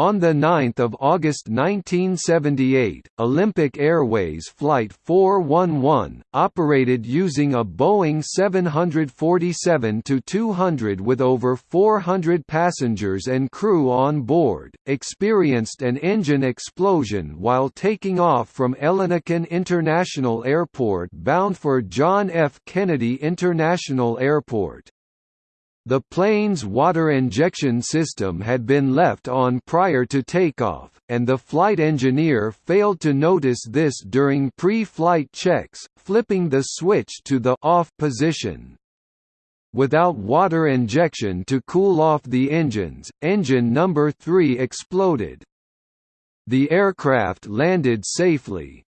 On 9 August 1978, Olympic Airways Flight 411, operated using a Boeing 747-200 with over 400 passengers and crew on board, experienced an engine explosion while taking off from Ellinikon International Airport bound for John F. Kennedy International Airport. The plane's water injection system had been left on prior to takeoff, and the flight engineer failed to notice this during pre-flight checks, flipping the switch to the off position. Without water injection to cool off the engines, engine number 3 exploded. The aircraft landed safely,